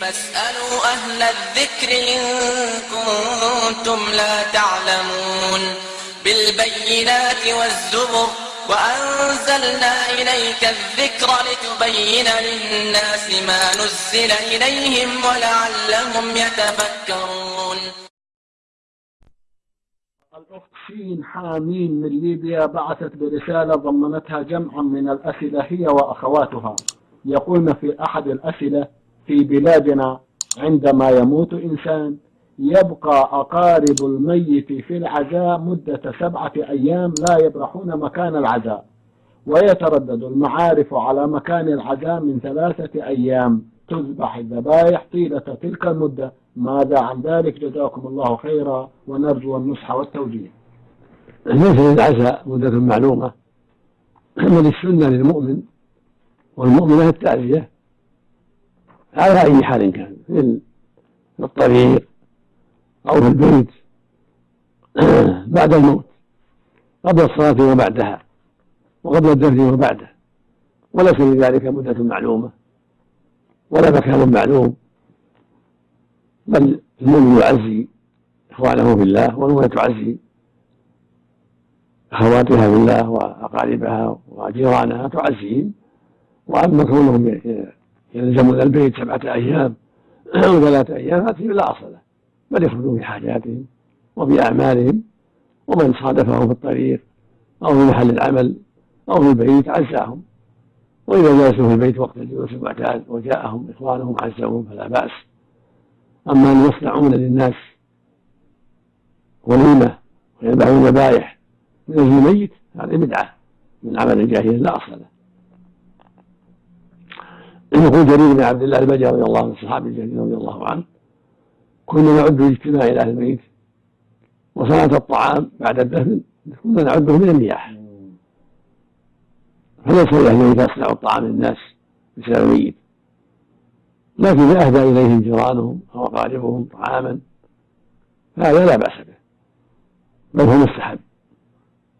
فاسألوا أهل الذكر إن كنتم لا تعلمون بالبينات والزبر وأنزلنا إليك الذكر لتبين للناس ما نزل إليهم ولعلهم يتفكرون. الأخت شين حامين من ليبيا بعثت برسالة ضمنتها جمعا من الأسئلة هي وأخواتها. يقولن في أحد الأسئلة في بلادنا عندما يموت إنسان يبقى أقارب الميت في العزاء مدة سبعة أيام لا يبرحون مكان العزاء. ويتردد المعارف على مكان العزاء من ثلاثة أيام. تذبح الذبائح طيلة تلك المدة. ماذا عن ذلك؟ جزاكم الله خيرا. ونرجو النصح والتوجيه. ليس للعزاء مدة معلومة. بل السنة للمؤمن والمؤمنة التعزية. على أي حال كان. في الطريق أو في البيت بعد الموت قبل الصلاة وبعدها وقبل الدفن وبعده وليس لذلك مدة معلومة ولا مكان معلوم. بل المؤمن يعزي إخوانه في الله والمؤمنة تعزي أخواتها في الله وأقاربها وجيرانها تعزيهم وأما كونهم يلزمون البيت سبعة أيام أو ثلاثة أيام هذه لا أصل له. بل يخرجون في حاجاتهم وفي أعمالهم ومن صادفهم في الطريق أو في محل العمل أو في البيت عزاهم. وإذا جلسوا في البيت وقت الجلوس المعتاد وجاءهم إخوانهم عزوهم فلا بأس. أما أن يصنعون للناس وليمة ويذبحون ذبائح من أجل الميت هذه بدعة. من عمل الجاهلية لا أصل له. يقول جرير بن عبد الله البجلي رضي الله عنه الصحابي الجليل رضي الله عنه. كنا نعد اجتماع إلى أهل البيت وصنعة الطعام بعد الدفن كنا نعده من النياحة. فليس لاهل البيت يصنعوا الطعام للناس بسبب الميت. لكن إذا أهدى إليهم جيرانهم أو أقاربهم طعاما فهذا لا بأس به. بل هو مستحب.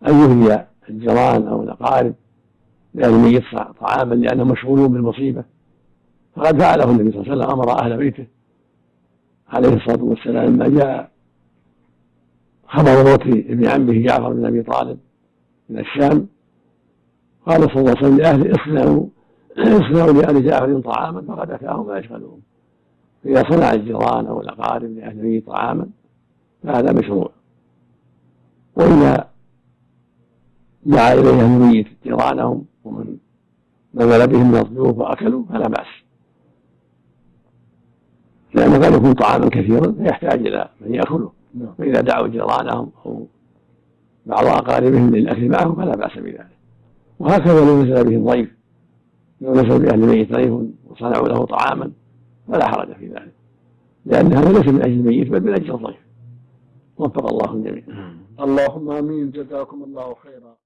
أن يهدي الجيران أو الأقارب لأهل الميت طعاما لأنهم مشغولون بالمصيبة. فقد فعله النبي صلى الله عليه وسلم أمر أهل بيته عليه الصلاة والسلام. لما جاء خبر موت ابن عمه جعفر بن أبي طالب من الشام قال صلى الله عليه وسلم لأهله اصنعوا اصنعوا لال جعفر طعاما فقد أتاهم ما يشغلهم فاذا صنع الجيران أو الأقارب لأهل الميت طعاما فهذا مشروع. وإذا دعا إليه أهل الميت جيرانهم ومن نزل بهم من الضيوف وأكلوا فلا بأس. لأنه قد يكون طعاما كثيرا فيحتاج إلى من يأكله. نعم. فإذا دعوا جيرانهم أو بعض أقاربهم للأكل معهم فلا بأس بذلك. وهكذا لو نزل بهم ضيف لو نزل بأهل الميت ضيف وصنعوا له طعاما فلا حرج في ذلك. لأن هذا ليس من أجل الميت بل من أجل الضيف. وفق الله الجميع. اللهم آمين. جزاكم الله خيرا.